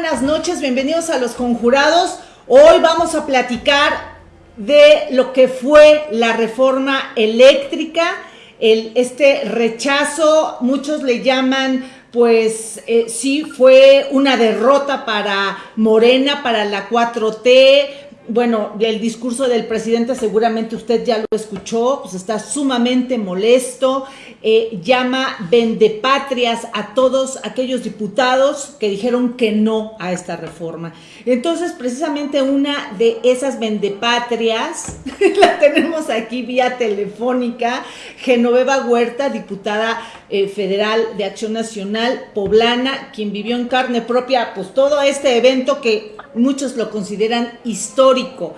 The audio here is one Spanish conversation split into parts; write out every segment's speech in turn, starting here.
Buenas noches, bienvenidos a Los Conjurados. Hoy vamos a platicar de lo que fue la reforma eléctrica, el, este rechazo, muchos le llaman, pues eh, sí, fue una derrota para Morena, para la 4T, bueno, el discurso del presidente seguramente usted ya lo escuchó, pues está sumamente molesto, eh, llama vendepatrias a todos aquellos diputados que dijeron que no a esta reforma. Entonces, precisamente una de esas vendepatrias, la tenemos aquí vía telefónica, Genoveva Huerta, diputada eh, federal de Acción Nacional Poblana, quien vivió en carne propia, pues todo este evento que muchos lo consideran histórico.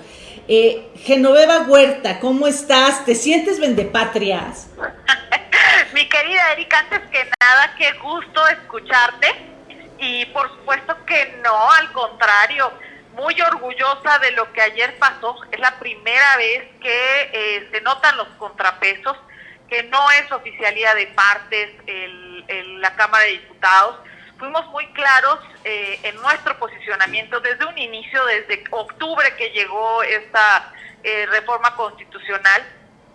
Eh, Genoveva Huerta, ¿cómo estás? ¿Te sientes vendepatrias? Mi querida Erika, antes que nada, qué gusto escucharte. Y por supuesto que no, al contrario, muy orgullosa de lo que ayer pasó. Es la primera vez que eh, se notan los contrapesos, que no es oficialía de partes en la Cámara de Diputados fuimos muy claros eh, en nuestro posicionamiento desde un inicio, desde octubre que llegó esta eh, reforma constitucional.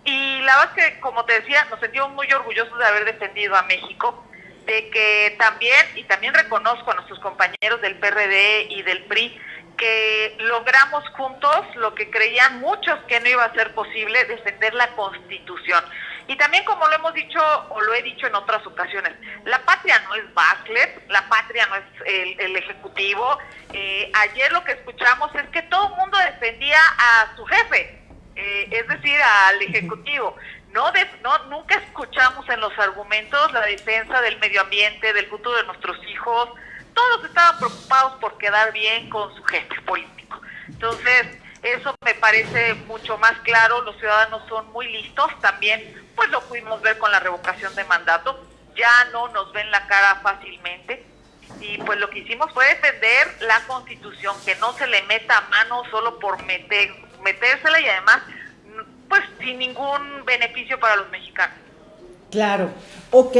Y la verdad es que, como te decía, nos sentimos muy orgullosos de haber defendido a México, de que también, y también reconozco a nuestros compañeros del PRD y del PRI, que logramos juntos lo que creían muchos que no iba a ser posible, defender la Constitución. Y también como lo hemos dicho o lo he dicho en otras ocasiones, la patria no es Bachelet, la patria no es el, Ejecutivo. Eh, ayer lo que escuchamos es que todo el mundo defendía a su jefe, eh, es decir, al Ejecutivo. No, no, nunca escuchamos en los argumentos la defensa del medio ambiente, del futuro de nuestros hijos. Todos estaban preocupados por quedar bien con su jefe político. Entonces, eso me parece mucho más claro. Los ciudadanos son muy listos también pues lo pudimos ver con la revocación de mandato, ya no nos ven la cara fácilmente y pues lo que hicimos fue defender la constitución, que no se le meta a mano solo por meter, metérsela y además pues sin ningún beneficio para los mexicanos. Claro, ok.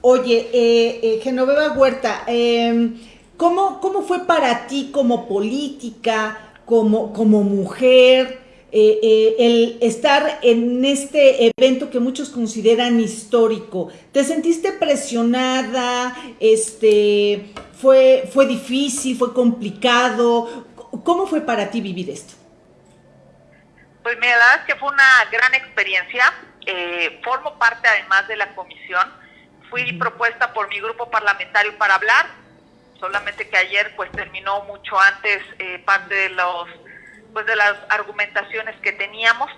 Oye, eh, eh Genoveva Huerta, eh, ¿cómo, ¿cómo fue para ti como política, como, como mujer? Eh, eh, el estar en este evento que muchos consideran histórico. ¿Te sentiste presionada? Este, fue, ¿Fue difícil? ¿Fue complicado? ¿Cómo fue para ti vivir esto? Pues mira, la verdad es que fue una gran experiencia. Eh, formo parte además de la comisión. Fui propuesta por mi grupo parlamentario para hablar, solamente que ayer pues terminó mucho antes parte de los pues de las argumentaciones que teníamos.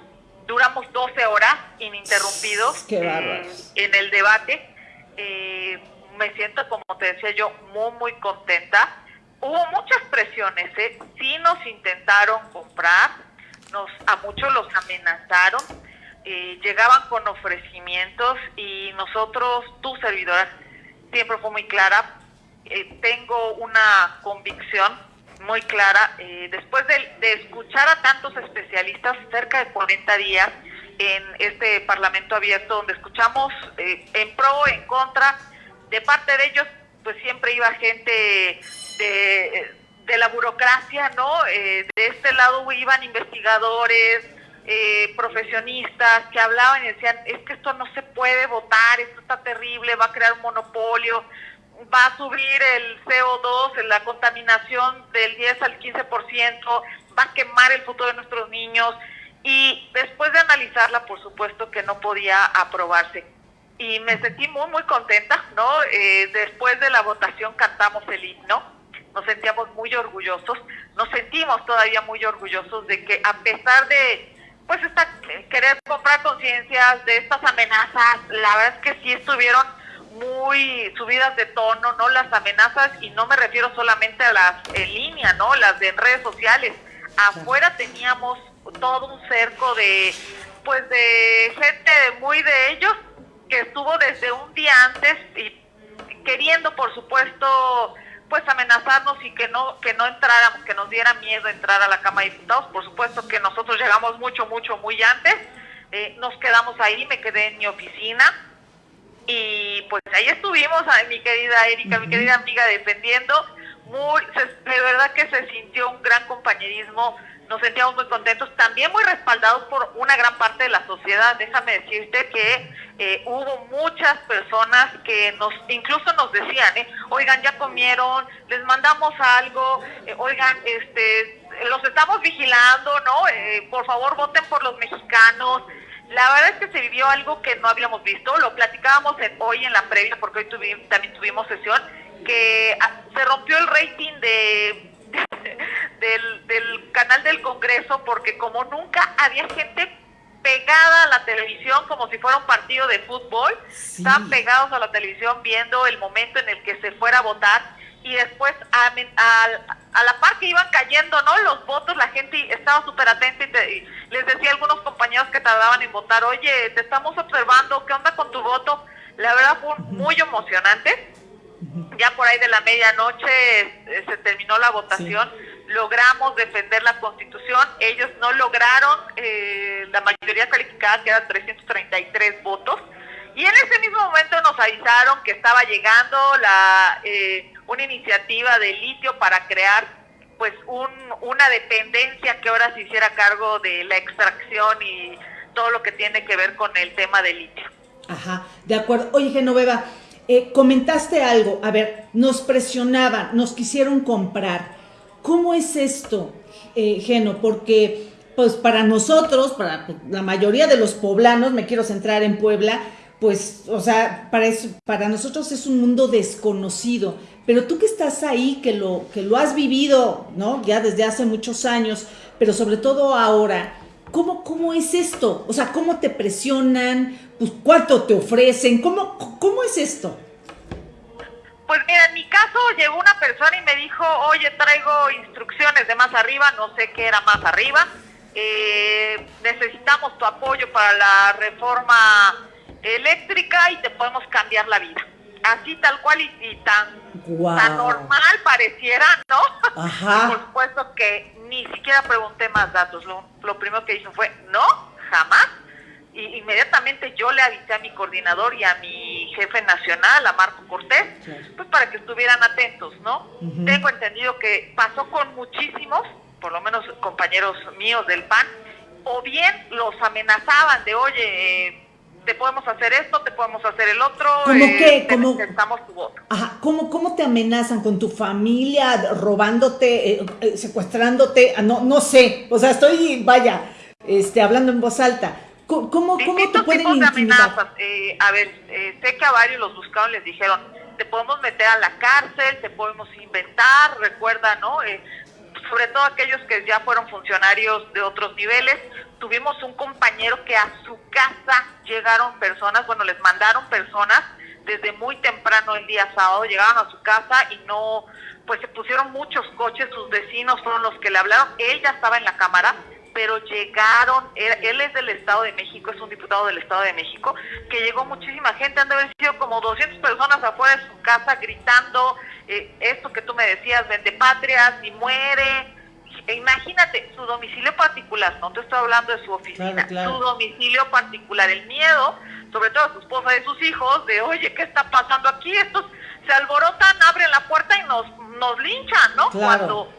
Duramos 12 horas ininterrumpidos eh, en el debate. Eh, me siento, como te decía yo, muy, muy contenta. Hubo muchas presiones, ¿eh? sí nos intentaron comprar, nos a muchos los amenazaron, eh, llegaban con ofrecimientos y nosotros, tu servidora, siempre fue muy clara, tengo una convicción muy clara. Eh, después de, escuchar a tantos especialistas, cerca de 40 días en este Parlamento abierto, donde escuchamos eh, en pro, en contra, de parte de ellos, pues siempre iba gente de, la burocracia, ¿no? Eh, de este lado iban investigadores, profesionistas que hablaban y decían, es que esto no se puede votar, esto está terrible, va a crear un monopolio, va a subir el CO2, la contaminación del 10 al 15%, va a quemar el futuro de nuestros niños y después de analizarla, por supuesto que no podía aprobarse. Y me sentí muy, muy contenta, ¿no? Eh, después de la votación cantamos el himno, nos sentíamos muy orgullosos, nos sentimos todavía muy orgullosos de que a pesar de pues esta, querer comprar conciencias de estas amenazas, la verdad es que sí estuvieron muy subidas de tono, ¿no? Las amenazas, y no me refiero solamente a las en línea, ¿no? Las de redes sociales. Afuera teníamos todo un cerco de, pues, de gente muy de ellos que estuvo desde un día antes y queriendo, por supuesto, pues amenazarnos y que no que no entráramos, que nos diera miedo entrar a la Cámara de Diputados. Por supuesto que nosotros llegamos mucho, mucho, muy antes. Eh, nos quedamos ahí, me quedé en mi oficina y pues ahí estuvimos, mi querida Erika, mi querida amiga, defendiendo muy, de verdad que se sintió un gran compañerismo, nos sentíamos muy contentos, también muy respaldados por una gran parte de la sociedad. Déjame decirte que eh, hubo muchas personas que nos, incluso nos decían, eh, oigan, ya comieron, les mandamos algo, eh, oigan, este, los estamos vigilando, ¿no? Eh, por favor, voten por los mexicanos. La verdad es que se vivió algo que no habíamos visto, lo platicábamos hoy en la previa, porque hoy también tuvimos sesión, que ah, se rompió el rating de, del, canal del Congreso, porque como nunca había gente pegada a la televisión como si fuera un partido de fútbol, estaban pegados a la televisión viendo el momento en el que se fuera a votar y después a, a, la par que iban cayendo no los votos la gente estaba súper atenta y, les decía a algunos compañeros tardaban en votar oye te estamos observando qué onda con tu voto la verdad fue muy emocionante. Ya por ahí de la medianoche eh, se terminó la votación logramos defender la constitución ellos no lograron eh, la mayoría calificada que eran 333 votos y en ese mismo momento nos avisaron que estaba llegando la eh, una iniciativa de litio para crear pues un, una dependencia que ahora se hiciera cargo de la extracción y todo lo que tiene que ver con el tema del litio. Ajá, de acuerdo. Oye, Genoveva, eh, comentaste algo, a ver, nos presionaban, nos quisieron comprar. ¿Cómo es esto, eh, Geno? Porque pues para nosotros, para la mayoría de los poblanos, me quiero centrar en Puebla, pues, o sea, para, para nosotros es un mundo desconocido. Pero tú que estás ahí, que lo, que lo has vivido, ¿no? Ya desde hace muchos años, pero sobre todo ahora, ¿cómo, cómo es esto? O sea, ¿cómo te presionan? Pues, ¿Cuánto te ofrecen? ¿Cómo, ¿Cómo es esto? Pues mira, en mi caso llegó una persona y me dijo, oye, traigo instrucciones de más arriba, no sé qué era más arriba, eh, necesitamos tu apoyo para la reforma eléctrica y te podemos cambiar la vida. Así tal cual y, tan, normal pareciera, ¿no? por supuesto que ni siquiera pregunté más datos. Lo, primero que hizo fue, no, jamás. Y inmediatamente yo le avisé a mi coordinador y a mi jefe nacional, a Marco Cortés, pues para que estuvieran atentos, ¿no? Tengo entendido que pasó con muchísimos, por lo menos compañeros míos del PAN, o bien los amenazaban de, oye, eh, te podemos hacer esto, te podemos hacer el otro. ¿Cómo eh, qué? ¿Cómo, tu voto. Ajá, ¿cómo, ¿cómo te amenazan con tu familia, robándote, eh, eh, secuestrándote? Ah, no, no sé, o sea, estoy, vaya, este, hablando en voz alta. ¿Cómo, cómo, te pueden intimidar? Eh, a ver, sé que a varios los buscaron, les dijeron, te podemos meter a la cárcel, te podemos inventar, recuerda, ¿no? sobre todo aquellos que ya fueron funcionarios de otros niveles, tuvimos un compañero que a su casa llegaron personas, bueno, les mandaron personas desde muy temprano el día sábado, llegaron a su casa y no, pues se pusieron muchos coches, sus vecinos fueron los que le hablaron, él ya estaba en la cámara, pero llegaron, él, es del Estado de México, es un diputado del Estado de México, que llegó muchísima gente, han de haber sido como 200 personas afuera de su casa gritando eh, esto que tú me decías, vende patrias, y muere, imagínate, su domicilio particular, no te estoy hablando de su oficina, su domicilio particular, el miedo, sobre todo a su esposa y sus hijos, de oye, ¿qué está pasando aquí? Estos se alborotan, abren la puerta y nos, nos linchan, ¿no? Cuando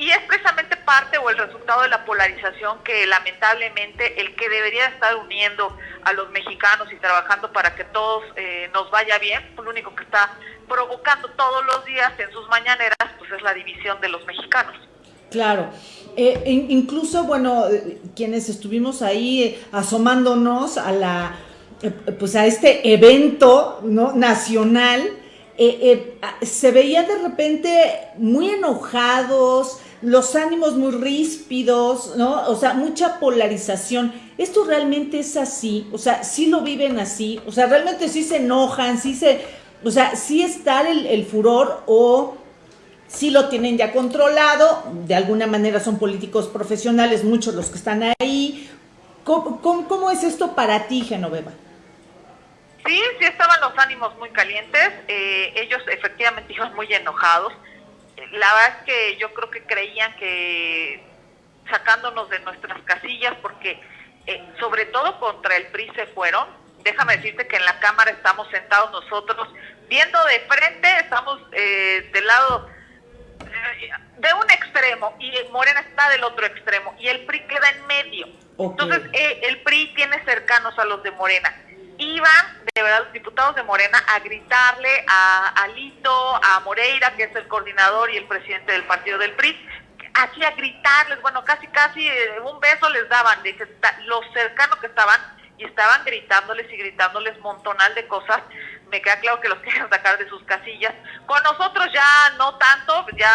y es precisamente parte o el resultado de la polarización que lamentablemente el que debería estar uniendo a los mexicanos y trabajando para que todos eh, nos vaya bien, lo único que está provocando todos los días en sus mañaneras, pues es la división de los mexicanos. Claro. Eh, incluso, bueno, quienes estuvimos ahí eh, asomándonos a la, eh, pues a este evento ¿no? nacional, se veía de repente muy enojados, los ánimos muy ríspidos, ¿no? O sea, mucha polarización. ¿Esto realmente es así? O sea, sí lo viven así, o sea, realmente sí se enojan, sí se, o sea, sí está el furor o sí lo tienen ya controlado, de alguna manera son políticos profesionales, muchos los que están ahí. ¿Cómo, es esto para ti, Genoveva? Sí, sí estaban los ánimos muy calientes, eh, ellos efectivamente iban muy enojados. La verdad es que yo creo que creían que sacándonos de nuestras casillas, porque eh, sobre todo contra el PRI se fueron, déjame decirte que en la Cámara estamos sentados nosotros viendo de frente, estamos eh, del lado de un extremo y Morena está del otro extremo y el PRI queda en medio. Entonces, eh, el PRI tiene cercanos a los de Morena. Iban, de verdad, los diputados de Morena a gritarle a Alito, a Moreira, que es el coordinador y el presidente del partido del PRI, aquí a gritarles, bueno, casi, casi eh, un beso les daban, de los cercanos que estaban, y estaban gritándoles y gritándoles montonal de cosas me queda claro que los quieren sacar de sus casillas. Con nosotros ya no tanto, ya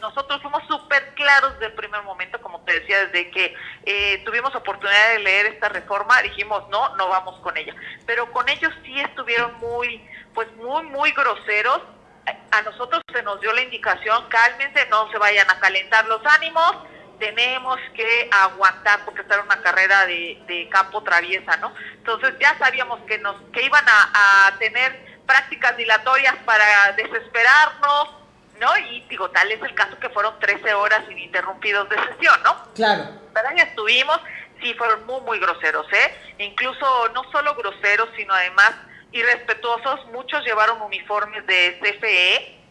nosotros fuimos súper claros desde el primer momento, como te decía, desde que eh, tuvimos oportunidad de leer esta reforma, dijimos no, no vamos con ella. Pero con ellos sí estuvieron muy, pues muy, muy groseros. A nosotros se nos dio la indicación, cálmense, no se vayan a calentar los ánimos, tenemos que aguantar porque esta era una carrera de, campo traviesa, ¿no? Entonces ya sabíamos que nos que iban a, tener prácticas dilatorias para desesperarnos, ¿no? Y digo, tal es el caso que fueron 13 horas ininterrumpidos de sesión, ¿no? Claro. Pero ahí estuvimos, sí, fueron muy, muy groseros, ¿eh? Incluso no solo groseros, sino además irrespetuosos, muchos llevaron uniformes de CFE,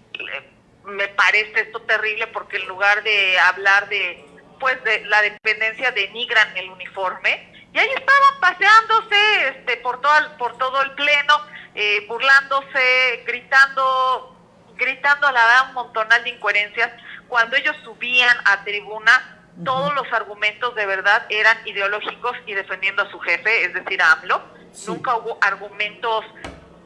me parece esto terrible porque en lugar de hablar de pues de la dependencia denigran el uniforme. Y ahí estaban paseándose este por todo el, por todo el pleno eh, burlándose gritando gritando a la verdad un montonal de incoherencias. Cuando ellos subían a tribuna todos los argumentos de verdad eran ideológicos y defendiendo a su jefe es decir a AMLO. Nunca hubo argumentos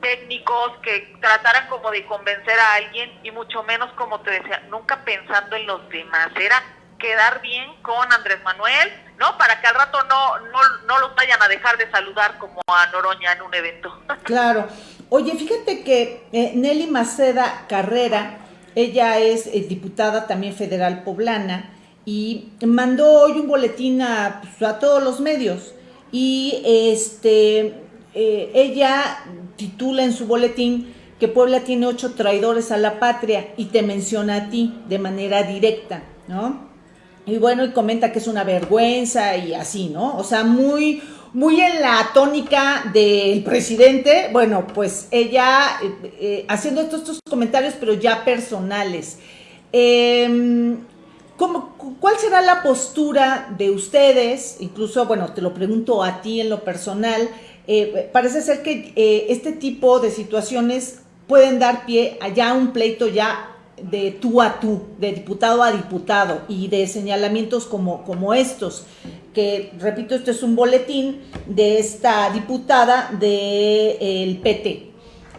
técnicos que trataran como de convencer a alguien y mucho menos como te decía nunca pensando en los demás. Era quedar bien con Andrés Manuel, ¿no? Para que al rato no, no, no los vayan a dejar de saludar como a Noroña en un evento. Claro. Oye, fíjate que eh, Nelly Maceda Carrera, ella es eh, diputada también federal poblana y mandó hoy un boletín a, pues, a todos los medios y este eh, ella titula en su boletín que Puebla tiene ocho traidores a la patria y te menciona a ti de manera directa, ¿no? Y bueno, y comenta que es una vergüenza y así, ¿no? O sea, muy, muy en la tónica del presidente, bueno, pues ella eh, eh, haciendo estos, estos, comentarios, pero ya personales. Em, ¿Cuál será la postura de ustedes? Incluso, bueno, te lo pregunto a ti en lo personal. Eh, parece ser que este tipo de situaciones pueden dar pie a ya un pleito ya de tú a tú, de diputado a diputado y de señalamientos como, como estos, que repito, esto es un boletín de esta diputada del PT.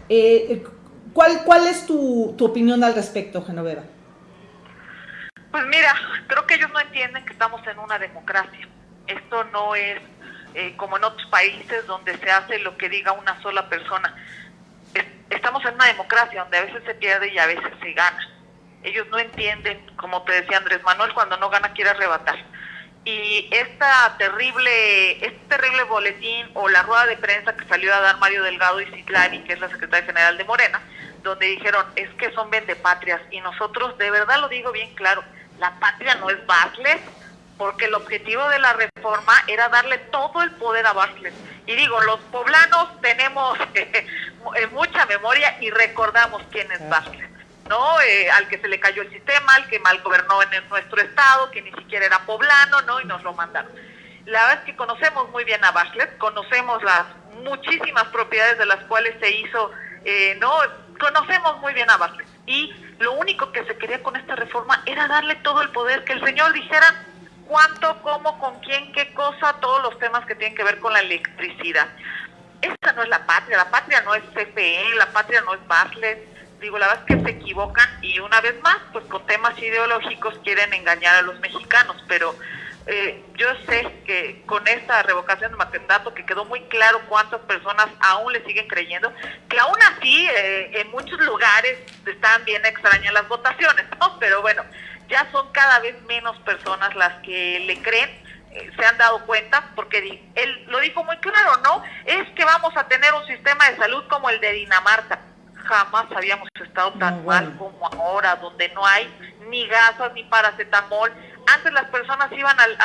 Eh, ¿cuál, ¿Cuál es tu, tu opinión al respecto, Genoveva? Pues mira, creo que ellos no entienden que estamos en una democracia. Esto no es eh, como en otros países donde se hace lo que diga una sola persona estamos en una democracia donde a veces se pierde y a veces se gana. Ellos no entienden, como te decía Andrés Manuel, cuando no gana quiere arrebatar. Y esta terrible, este terrible boletín o la rueda de prensa que salió a dar Mario Delgado y Citlani, que es la secretaria general de Morena, donde dijeron es que son vendepatrias y nosotros, de verdad lo digo bien claro, la patria no es Bartlett, porque el objetivo de la reforma era darle todo el poder a Bartlett. Y digo, los poblanos tenemos eh, mucha memoria y recordamos quién es Bartlett. ¿no? Eh, al que se le cayó el sistema, al que mal gobernó en nuestro estado, que ni siquiera era poblano, ¿no? Y nos lo mandaron. La verdad es que conocemos muy bien a Bartlett, conocemos las muchísimas propiedades de las cuales se hizo, eh, ¿no? Conocemos muy bien a Bartlett. Y lo único que se quería con esta reforma era darle todo el poder, que el señor dijera cuánto, cómo, con quién, qué cosa, todos los temas que tienen que ver con la electricidad. Esta no es la patria, la patria no es CFE, la patria no es Bartlett, digo, la verdad es que se equivocan y una vez más, pues con temas ideológicos quieren engañar a los mexicanos, pero eh, yo sé que con esta revocación de mandato que quedó muy claro cuántas personas aún le siguen creyendo, que aún así eh, en muchos lugares están bien extrañas las votaciones, ¿no? Pero bueno, ya son cada vez menos personas las que le creen eh, se han dado cuenta, porque él lo dijo muy claro, vamos a tener un sistema de salud como el de Dinamarca jamás habíamos estado tan mal como ahora, donde no hay ni gasas ni paracetamol. Antes las personas iban al,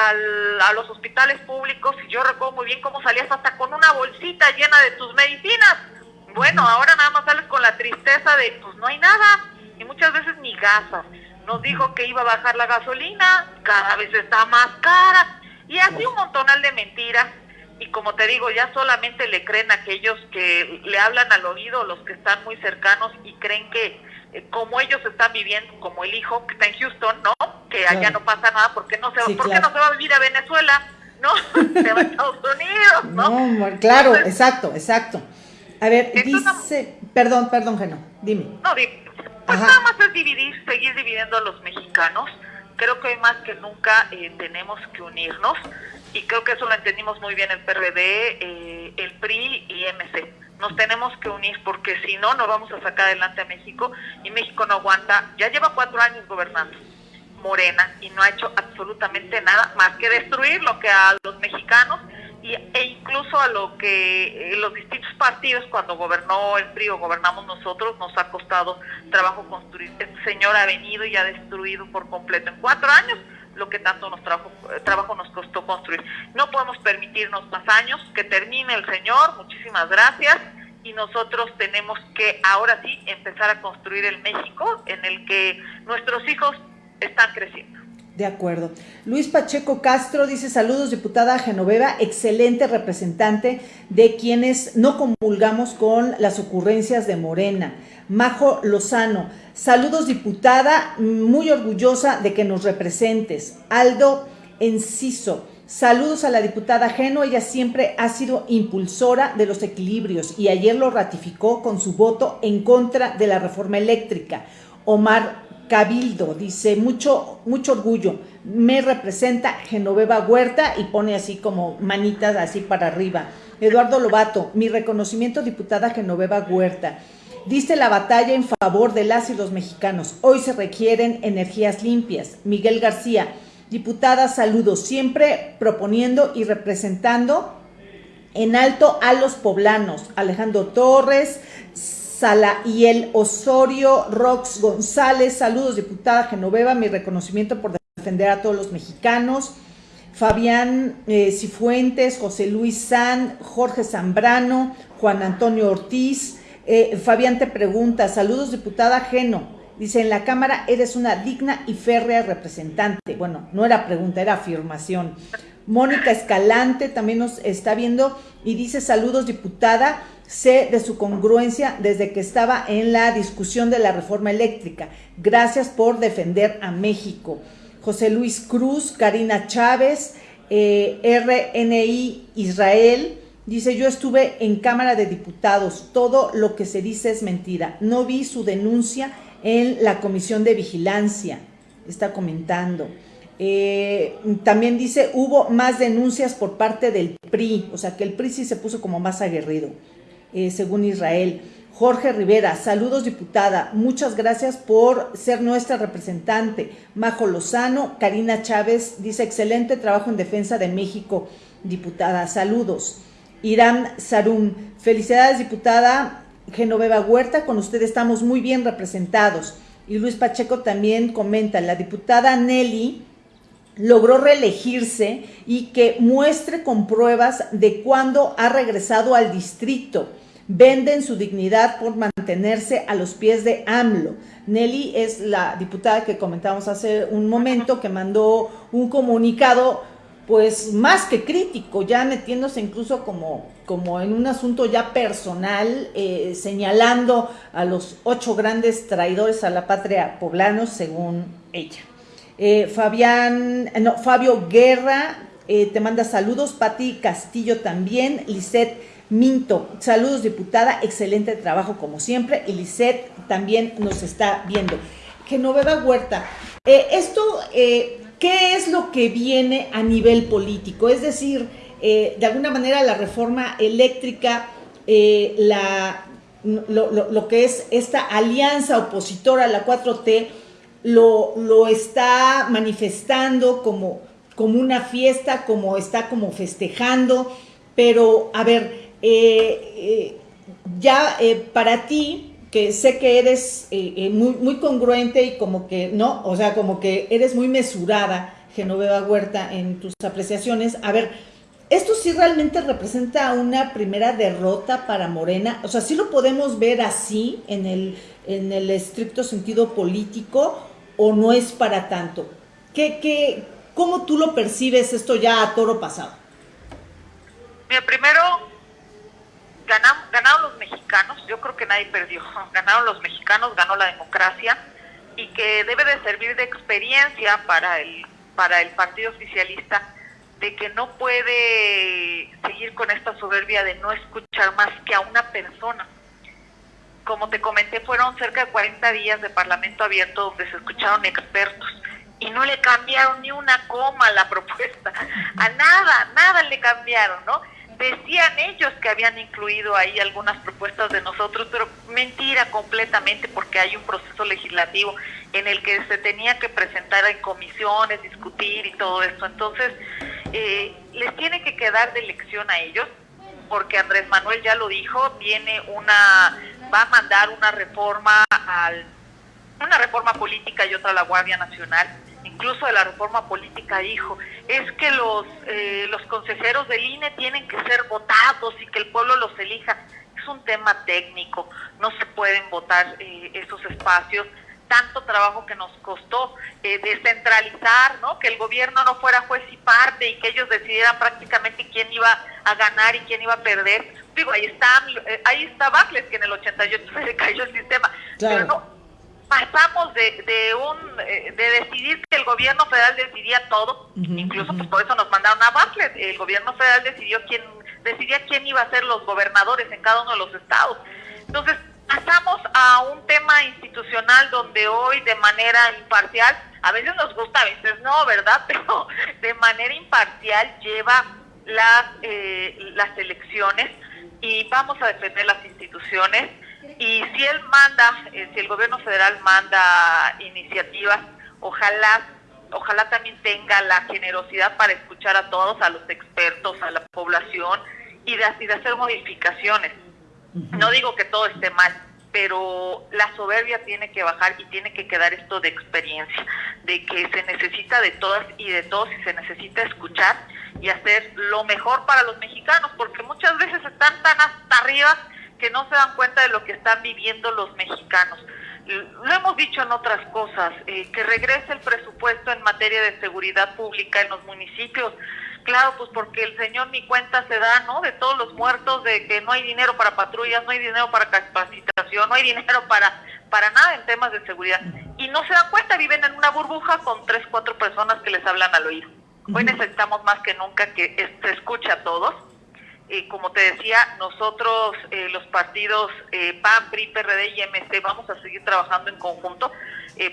a los hospitales públicos y yo recuerdo muy bien cómo salías hasta con una bolsita llena de tus medicinas. Bueno, ahora nada más sales con la tristeza de pues no hay nada y muchas veces ni gasas. nos dijo que iba a bajar la gasolina, cada vez está más cara, y así un montonal de mentiras. Y como te digo, ya solamente le creen aquellos que le hablan al oído, los que están muy cercanos y creen que eh, como ellos están viviendo, como el hijo que está en Houston, ¿no? Que allá no pasa nada, porque no se va, ¿por qué no se va a vivir a Venezuela? No, se va a Estados Unidos, ¿no? no claro, exacto, exacto. A ver, dice, perdón, perdón, Geno, dime. No, pues nada más es dividir, seguir dividiendo a los mexicanos. Creo que hoy más que nunca eh, tenemos que unirnos y creo que eso lo entendimos muy bien el PRD, eh, el PRI y MC. Nos tenemos que unir porque si no, no vamos a sacar adelante a México y México no aguanta. Ya lleva cuatro años gobernando Morena y no ha hecho absolutamente nada más que destruir lo que a los mexicanos y, e incluso a lo que eh, los distintos partidos cuando gobernó el PRI o gobernamos nosotros nos ha costado trabajo construir. Este señor ha venido y ha destruido por completo en cuatro años lo que tanto nos trabajo, eh, trabajo nos costó construir. No podemos permitirnos más años, que termine el señor, muchísimas gracias, y nosotros tenemos que ahora sí empezar a construir el México en el que nuestros hijos están creciendo. De acuerdo. Luis Pacheco Castro dice saludos, diputada Genoveva, excelente representante de quienes no comulgamos con las ocurrencias de Morena. Majo Lozano, saludos diputada, muy orgullosa de que nos representes. Aldo Enciso, saludos a la diputada Geno, ella siempre ha sido impulsora de los equilibrios y ayer lo ratificó con su voto en contra de la reforma eléctrica. Omar Cabildo, dice, mucho, mucho orgullo, me representa Genoveva Huerta y pone así como manitas así para arriba. Eduardo Lobato, mi reconocimiento diputada Genoveva Huerta. Diste la batalla en favor de las y los mexicanos. Hoy se requieren energías limpias. Miguel García, diputada, saludos, siempre proponiendo y representando en alto a los poblanos. Alejandro Torres, y el Osorio Rox González, saludos diputada Genoveva, mi reconocimiento por defender a todos los mexicanos. Fabián eh, Cifuentes, José Luis San, Jorge Zambrano, Juan Antonio Ortiz. Eh, Fabián te pregunta, saludos diputada Geno. Dice, en la Cámara eres una digna y férrea representante. Bueno, no era pregunta, era afirmación. Mónica Escalante también nos está viendo y dice, saludos diputada, Sé de su congruencia desde que estaba en la discusión de la reforma eléctrica. Gracias por defender a México. José Luis Cruz, Karina Chávez, eh, RNI Israel, dice, yo estuve en Cámara de Diputados, todo lo que se dice es mentira. No vi su denuncia en la Comisión de Vigilancia, está comentando. Eh, también dice, hubo más denuncias por parte del PRI, o sea que el PRI sí se puso como más aguerrido. Eh, según Israel. Jorge Rivera, saludos diputada, muchas gracias por ser nuestra representante. Majo Lozano, Karina Chávez dice excelente trabajo en defensa de México, diputada, saludos. Irán Sarum, felicidades diputada Genoveva Huerta, con usted estamos muy bien representados. Y Luis Pacheco también comenta, la diputada Nelly logró reelegirse y que muestre con pruebas de cuándo ha regresado al distrito venden su dignidad por mantenerse a los pies de AMLO. Nelly es la diputada que comentamos hace un momento que mandó un comunicado pues más que crítico, ya metiéndose incluso como, como en un asunto ya personal, eh, señalando a los ocho grandes traidores a la patria poblanos, según ella. Eh, Fabián, no, Fabio Guerra eh, te manda saludos, Pati Castillo también, Lisette Minto, saludos diputada, excelente trabajo como siempre. Y también nos está viendo. Genoveva Huerta, esto, ¿qué es lo que viene a nivel político? Es decir, eh, de alguna manera la reforma eléctrica, la, lo, que es esta alianza opositora la 4T, lo, está manifestando como, como una fiesta, como está como festejando, pero a ver, eh, eh, ya eh, para ti, que sé que eres muy, muy congruente y como que, ¿no? O sea, como que eres muy mesurada, Genoveva Huerta, en tus apreciaciones. A ver, ¿esto sí realmente representa una primera derrota para Morena? O sea, ¿sí lo podemos ver así en el, en el estricto sentido político? o no es para tanto? ¿Qué, qué, ¿Cómo tú lo percibes esto ya a toro pasado? Mira, primero ganaron, ganaron los mexicanos, yo creo que nadie perdió, ganaron los mexicanos, ganó la democracia y que debe de servir de experiencia para el, para el partido oficialista de que no puede seguir con esta soberbia de no escuchar más que a una persona. Como te comenté, fueron cerca de 40 días de Parlamento abierto donde se escucharon expertos y no le cambiaron ni una coma a la propuesta, a nada, nada le cambiaron, ¿no? Decían ellos que habían incluido ahí algunas propuestas de nosotros, pero mentira completamente porque hay un proceso legislativo en el que se tenía que presentar en comisiones, discutir y todo esto. Entonces, eh, les tiene que quedar de elección a ellos, porque Andrés Manuel ya lo dijo, tiene una, va a mandar una reforma al, una reforma política y otra a la Guardia Nacional incluso de la reforma política dijo, es que los, eh, los consejeros del INE tienen que ser votados y que el pueblo los elija. Es un tema técnico, no se pueden votar eh, esos espacios. Tanto trabajo que nos costó eh, descentralizar, ¿no? que el gobierno no fuera juez y parte y que ellos decidieran prácticamente quién iba a ganar y quién iba a perder. Digo, ahí está, ahí está Bacles, que en el 88 se le cayó el sistema. Pero no, pasamos de, de un eh, de decidir que el gobierno federal decidía todo, incluso pues por eso nos mandaron a Bartlett, el gobierno federal decidió quién decidía quién iba a ser los gobernadores en cada uno de los estados. Entonces, pasamos a un tema institucional donde hoy de manera imparcial, a veces nos gusta, a veces no, ¿verdad? Pero de manera imparcial lleva las eh, las elecciones y vamos a defender las instituciones y si él manda, eh, si el gobierno federal manda iniciativas, ojalá ojalá también tenga la generosidad para escuchar a todos, a los expertos, a la población y de, y de hacer modificaciones. No digo que todo esté mal, pero la soberbia tiene que bajar y tiene que quedar esto de experiencia, de que se necesita de todas y de todos y se necesita escuchar y hacer lo mejor para los mexicanos, porque muchas veces están tan hasta arriba que no se dan cuenta de lo que están viviendo los mexicanos. Lo hemos dicho en otras cosas, eh, que regrese el presupuesto en materia de seguridad pública en los municipios. Claro, pues porque el señor ni cuenta se da, ¿no? De todos los muertos, de que no hay dinero para patrullas, no hay dinero para capacitación, no hay dinero para, para nada en temas de seguridad. Y no se dan cuenta, viven en una burbuja con tres, cuatro personas que les hablan al oído. Hoy necesitamos más que nunca que se escuche a todos eh, como te decía, nosotros, eh, los partidos eh, PAN, PRI, PRD y MC, vamos a seguir trabajando en conjunto.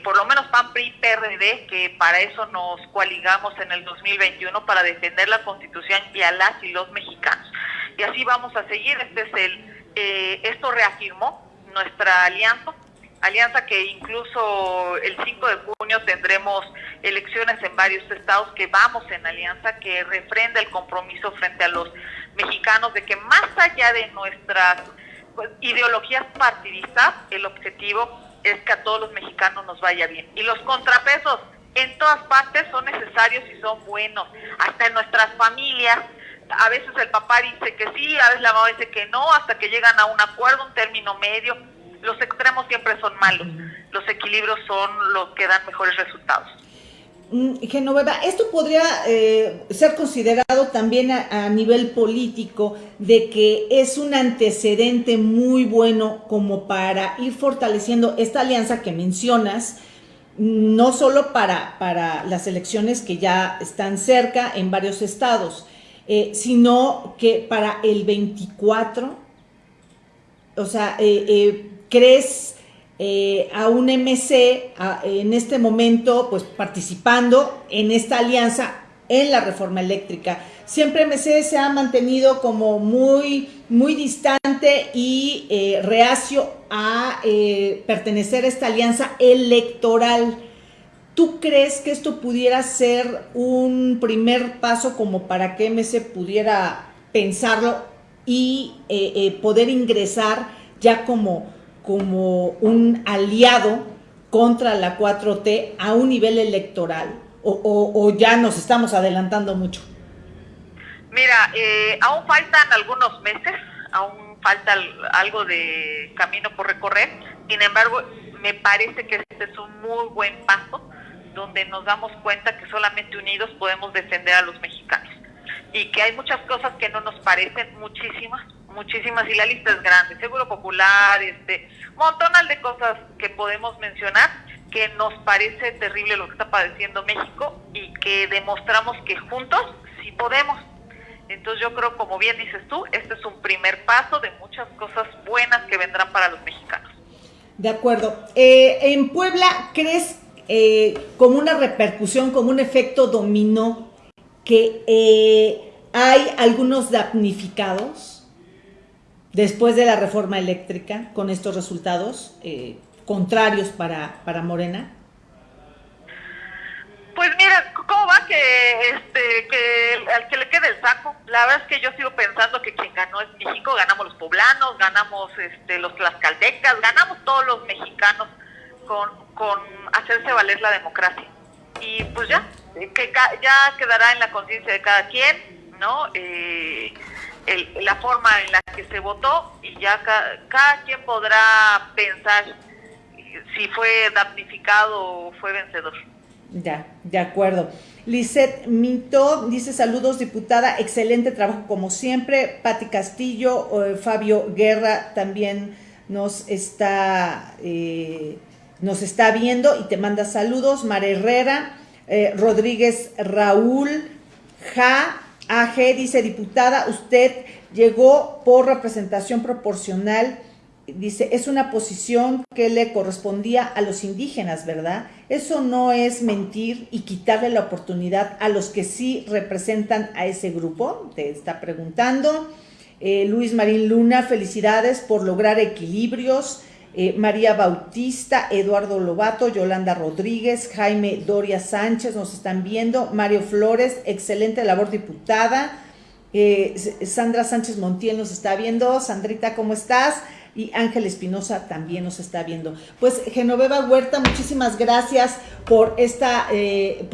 por lo menos PAN, PRI, PRD, que para eso nos coaligamos en el 2021 para defender la Constitución y a las y los mexicanos. Y así vamos a seguir. Este es el, esto reafirmó nuestra alianza alianza que incluso el 5 de junio tendremos elecciones en varios estados que vamos en alianza, que refrenda el compromiso frente a los mexicanos de que más allá de nuestras pues, ideologías partidistas, el objetivo es que a todos los mexicanos nos vaya bien. Y los contrapesos en todas partes son necesarios y son buenos, hasta en nuestras familias. A veces el papá dice que sí, a veces la mamá dice que no, hasta que llegan a un acuerdo, un término medio. Los extremos siempre son malos, los equilibrios son los que dan mejores resultados. Mm, Genoveva, esto podría eh, ser considerado también a, nivel político de que es un antecedente muy bueno como para ir fortaleciendo esta alianza que mencionas, no solo para, para las elecciones que ya están cerca en varios estados, eh, sino que para el 24, o sea, eh, ¿crees eh, a un MC en este momento, pues participando en esta alianza en la reforma eléctrica. Siempre MC se ha mantenido como muy, muy distante y eh, reacio a eh, pertenecer a esta alianza electoral. ¿Tú crees que esto pudiera ser un primer paso como para que MC pudiera pensarlo y poder ingresar ya como como un aliado contra la 4T a un nivel electoral? ¿O, ya nos estamos adelantando mucho? Mira, eh, aún faltan algunos meses, aún falta algo de camino por recorrer. Sin embargo, me parece que este es un muy buen paso donde nos damos cuenta que solamente unidos podemos defender a los mexicanos y que hay muchas cosas que no nos parecen, muchísimas, muchísimas, y la lista es grande, Seguro Popular, este, montonal de cosas que podemos mencionar, que nos parece terrible lo que está padeciendo México y que demostramos que juntos sí podemos. Entonces yo creo, como bien dices tú, este es un primer paso de muchas cosas buenas que vendrán para los mexicanos. De acuerdo. Eh, en Puebla, ¿crees eh, como una repercusión, como un efecto dominó, que eh, hay algunos damnificados después de la reforma eléctrica con estos resultados contrarios para, para Morena? Pues mira, ¿cómo va que este que al que le quede el saco? La verdad es que yo sigo pensando que quien ganó es México, ganamos los poblanos, ganamos este los tlaxcaltecas, ganamos todos los mexicanos con, con hacerse valer la democracia. Y pues ya, que ya quedará en la conciencia de cada quien, ¿no? Eh, la forma en la que se votó y ya cada quien podrá pensar si fue damnificado o fue vencedor. Ya, de acuerdo. Lisette Minto dice saludos diputada, excelente trabajo como siempre. Pati Castillo, eh, Fabio Guerra también nos está, eh, nos está viendo y te manda saludos. Mara Herrera, eh, Rodríguez Raúl, Ja, AG dice diputada, usted llegó por representación proporcional dice, es una posición que le correspondía a los indígenas, ¿verdad? Eso no es mentir y quitarle la oportunidad a los que sí representan a ese grupo, te está preguntando. Eh, Luis Marín Luna, felicidades por lograr equilibrios. Eh, María Bautista, Eduardo Lobato, Yolanda Rodríguez, Jaime Doria Sánchez nos están viendo. Mario Flores, excelente labor diputada. Eh, Sandra Sánchez Montiel nos está viendo. Sandrita, ¿cómo estás? y Ángel Espinosa también nos está viendo. Pues Genoveva Huerta, muchísimas gracias por esta, eh,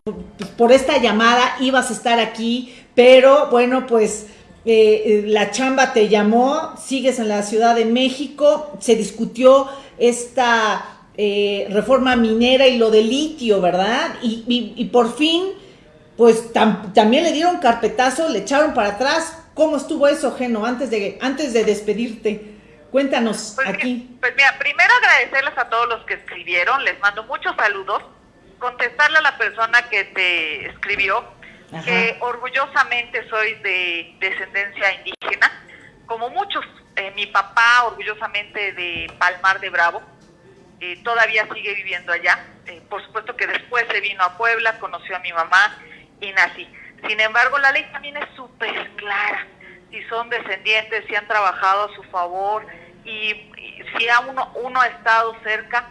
por, esta llamada. Ibas a estar aquí, pero bueno, pues eh, la chamba te llamó, sigues en la Ciudad de México, se discutió esta eh, reforma minera y lo de litio, ¿verdad? Y, por fin, pues también le dieron carpetazo, le echaron para atrás. ¿Cómo estuvo eso, Geno, antes de, antes de despedirte? Cuéntanos pues aquí. pues mira, primero agradecerles a todos los que escribieron, les mando muchos saludos, contestarle a la persona que te escribió, que orgullosamente soy de descendencia indígena, como muchos, eh, mi papá orgullosamente de Palmar de Bravo, eh, todavía sigue viviendo allá, eh, por supuesto que después se vino a Puebla, conoció a mi mamá y nací. Sin embargo, la ley también es súper clara, si son descendientes, si han trabajado a su favor, y, si a uno, uno ha estado cerca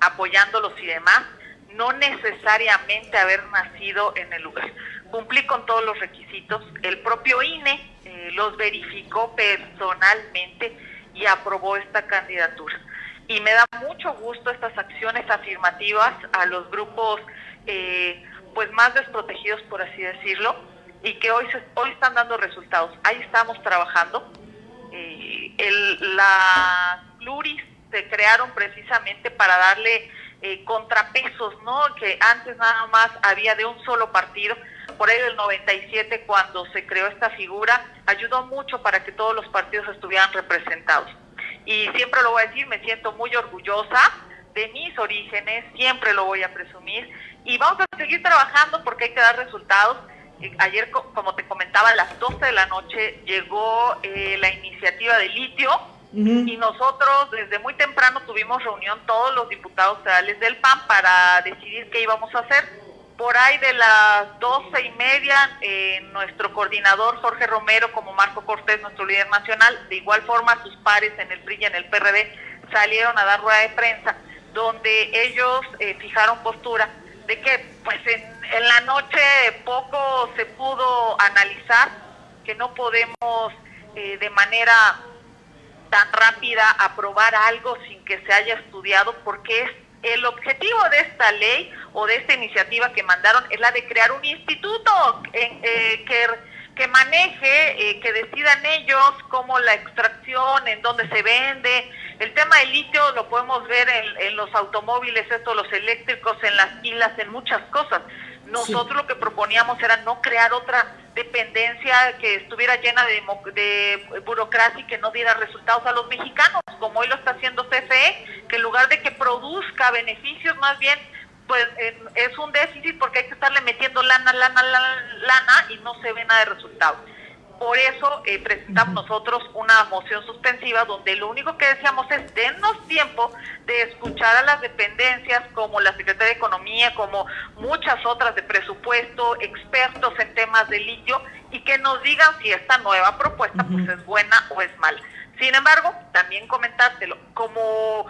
apoyándolos y demás, no necesariamente haber nacido en el lugar. Cumplí con todos los requisitos, el propio INE eh, los verificó personalmente y aprobó esta candidatura. Y me da mucho gusto estas acciones afirmativas a los grupos eh, pues más desprotegidos, por así decirlo, y que hoy, hoy están dando resultados. Ahí estamos trabajando el, las pluris se crearon precisamente para darle eh, contrapesos, ¿no? Que antes nada más había de un solo partido. Por ahí del 97, cuando se creó esta figura, ayudó mucho para que todos los partidos estuvieran representados. Y siempre lo voy a decir, me siento muy orgullosa de mis orígenes, siempre lo voy a presumir. Y vamos a seguir trabajando porque hay que dar resultados ayer, como te comentaba, a las 12 de la noche llegó eh, la iniciativa de litio y nosotros desde muy temprano tuvimos reunión todos los diputados federales del PAN para decidir qué íbamos a hacer. Por ahí de las doce y media, eh, nuestro coordinador Jorge Romero, como Marco Cortés, nuestro líder nacional, de igual forma sus pares en el PRI y en el PRD, salieron a dar rueda de prensa, donde ellos eh, fijaron postura de que pues en en la noche poco se pudo analizar, que no podemos eh, de manera tan rápida aprobar algo sin que se haya estudiado, porque es el objetivo de esta ley o de esta iniciativa que mandaron es la de crear un instituto eh, que, que maneje, eh, que decidan ellos cómo la extracción, en dónde se vende, El tema del litio lo podemos ver en, los automóviles, estos, los eléctricos, en las pilas, en muchas cosas. Nosotros lo que proponíamos era no crear otra dependencia que estuviera llena de, de, burocracia y que no diera resultados a los mexicanos, como hoy lo está haciendo CFE, que en lugar de que produzca beneficios, más bien pues es un déficit porque hay que estarle metiendo lana, lana, lana, lana y no se ve nada de resultados. Por eso eh, presentamos nosotros una moción suspensiva donde lo único que decíamos es dennos tiempo de escuchar a las dependencias como la Secretaría de Economía, como muchas otras de presupuesto, expertos en temas de litio y que nos digan si esta nueva propuesta pues es buena o es mala. Sin embargo, también comentártelo, como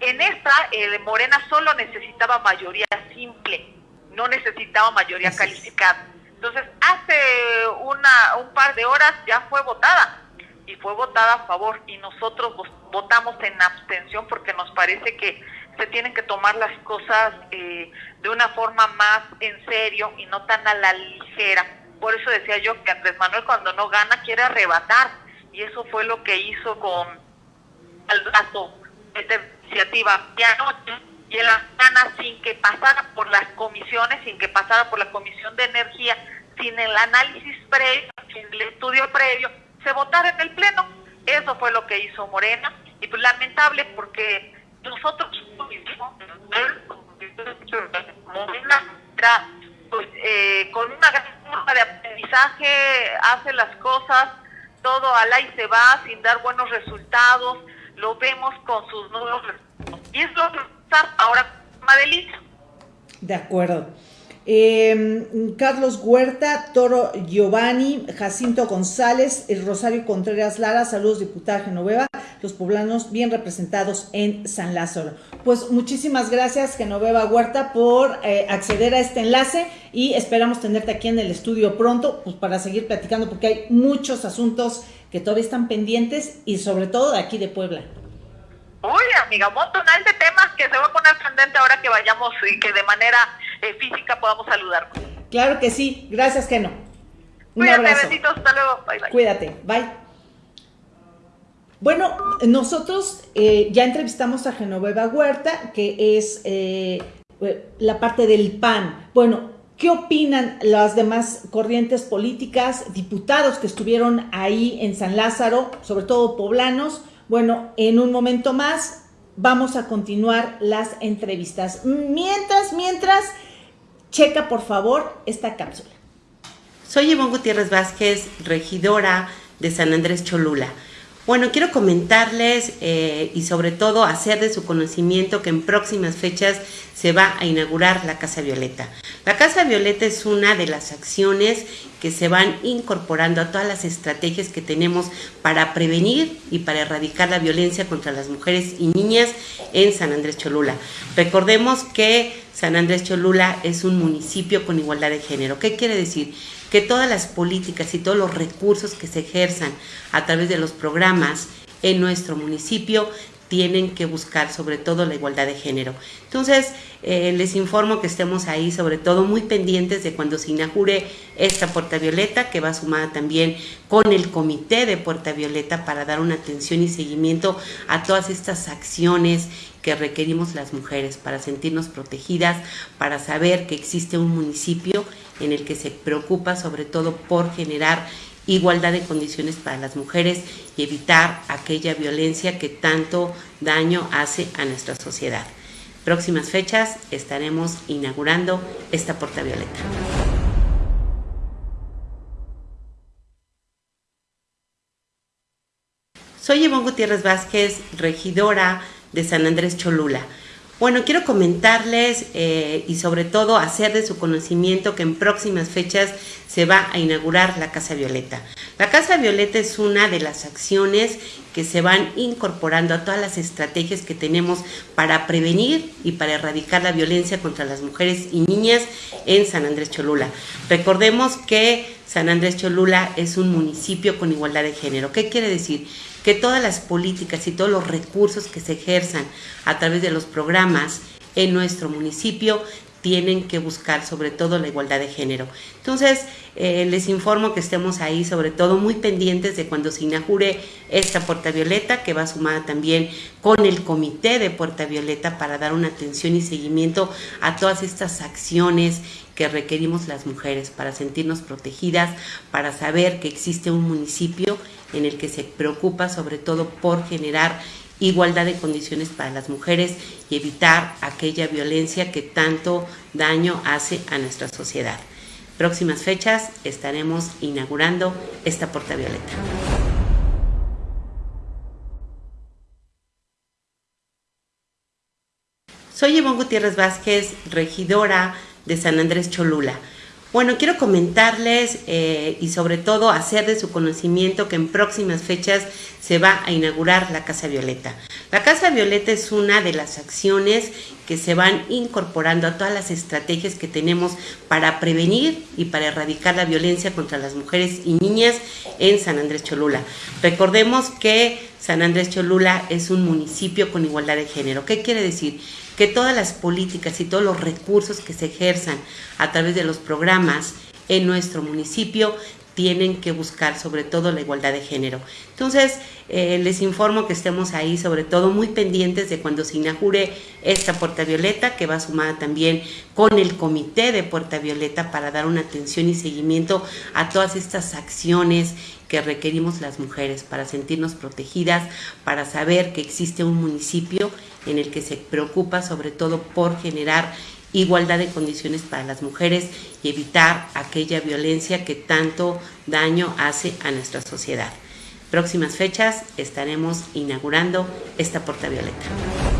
en esta eh, Morena solo necesitaba mayoría simple, no necesitaba mayoría calificada. Entonces, hace una, un par de horas ya fue votada y fue votada a favor y nosotros votamos en abstención porque nos parece que se tienen que tomar las cosas eh, de una forma más en serio y no tan a la ligera. Por eso decía yo que Andrés Manuel cuando no gana quiere arrebatar y eso fue lo que hizo con el brazo esta iniciativa de anoche y en la mañana sin que pasara por las comisiones, sin que pasara por la Comisión de Energía, sin el análisis previo, sin el estudio previo, se votara en el Pleno. Eso fue lo que hizo Morena y pues lamentable porque nosotros Morena pues, eh, con una gran forma de aprendizaje hace las cosas todo al y se va sin dar buenos resultados, lo vemos con sus nuevos resultados. Y es lo que está ahora Madelita. De acuerdo. Eh, Carlos Huerta, Toro Giovanni, Jacinto González, Rosario Contreras Lara, saludos diputada Genoveva, los poblanos bien representados en San Lázaro. Pues muchísimas gracias Genoveva Huerta por eh, acceder a este enlace y esperamos tenerte aquí en el estudio pronto pues para seguir platicando porque hay muchos asuntos que todavía están pendientes y sobre todo de aquí de Puebla. Uy, amiga, un montón de temas que se va a poner candente ahora que vayamos y que de manera eh, física podamos saludarnos. Claro que sí. Gracias, Geno. Un Cuídate, abrazo. besitos. Hasta luego. Bye, bye. Cuídate. Bye. Bueno, nosotros eh, ya entrevistamos a Genoveva Huerta, que es eh, la parte del PAN. Bueno, ¿qué opinan las demás corrientes políticas, diputados que estuvieron ahí en San Lázaro, sobre todo poblanos? Bueno, en un momento más vamos a continuar las entrevistas. Mientras, mientras, checa por favor esta cápsula. Soy Ivonne Gutiérrez Vázquez, regidora de San Andrés Cholula. Bueno, quiero comentarles eh, y sobre todo hacer de su conocimiento que en próximas fechas se va a inaugurar la Casa Violeta. La Casa Violeta es una de las acciones que se van incorporando a todas las estrategias que tenemos para prevenir y para erradicar la violencia contra las mujeres y niñas en San Andrés Cholula. Recordemos que San Andrés Cholula es un municipio con igualdad de género. ¿Qué quiere decir? Que todas las políticas y todos los recursos que se ejerzan a través de los programas en nuestro municipio tienen que buscar sobre todo la igualdad de género. Entonces, eh, les informo que estemos ahí sobre todo muy pendientes de cuando se inaugure esta Puerta Violeta, que va sumada también con el Comité de Puerta Violeta para dar una atención y seguimiento a todas estas acciones que requerimos las mujeres para sentirnos protegidas, para saber que existe un municipio en el que se preocupa sobre todo por generar igualdad de condiciones para las mujeres y evitar aquella violencia que tanto daño hace a nuestra sociedad. Próximas fechas estaremos inaugurando esta Puerta Violeta. Soy Ivonne Gutiérrez Vázquez, regidora de San Andrés Cholula. Bueno, quiero comentarles eh, y sobre todo hacer de su conocimiento que en próximas fechas se va a inaugurar la Casa Violeta. La Casa Violeta es una de las acciones que se van incorporando a todas las estrategias que tenemos para prevenir y para erradicar la violencia contra las mujeres y niñas en San Andrés Cholula. Recordemos que San Andrés Cholula es un municipio con igualdad de género. ¿Qué quiere decir? Que todas las políticas y todos los recursos que se ejerzan a través de los programas en nuestro municipio tienen que buscar sobre todo la igualdad de género. Entonces, eh, les informo que estemos ahí sobre todo muy pendientes de cuando se inaugure esta Puerta Violeta, que va sumada también con el Comité de Puerta Violeta para dar una atención y seguimiento a todas estas acciones que requerimos las mujeres para sentirnos protegidas, para saber que existe un municipio en el que se preocupa sobre todo por generar igualdad de condiciones para las mujeres y evitar aquella violencia que tanto daño hace a nuestra sociedad. Próximas fechas estaremos inaugurando esta Puerta Violeta. Soy Ivonne Gutiérrez Vázquez, regidora de San Andrés Cholula. Bueno, quiero comentarles eh, y sobre todo hacer de su conocimiento que en próximas fechas se va a inaugurar la Casa Violeta. La Casa Violeta es una de las acciones que se van incorporando a todas las estrategias que tenemos para prevenir y para erradicar la violencia contra las mujeres y niñas en San Andrés Cholula. Recordemos que San Andrés Cholula es un municipio con igualdad de género. ¿Qué quiere decir? que todas las políticas y todos los recursos que se ejerzan a través de los programas en nuestro municipio tienen que buscar sobre todo la igualdad de género. Entonces, eh, les informo que estemos ahí sobre todo muy pendientes de cuando se inaugure esta Puerta Violeta, que va sumada también con el Comité de Puerta Violeta para dar una atención y seguimiento a todas estas acciones que requerimos las mujeres para sentirnos protegidas, para saber que existe un municipio en el que se preocupa sobre todo por generar igualdad de condiciones para las mujeres y evitar aquella violencia que tanto daño hace a nuestra sociedad. Próximas fechas estaremos inaugurando esta Puerta Violeta.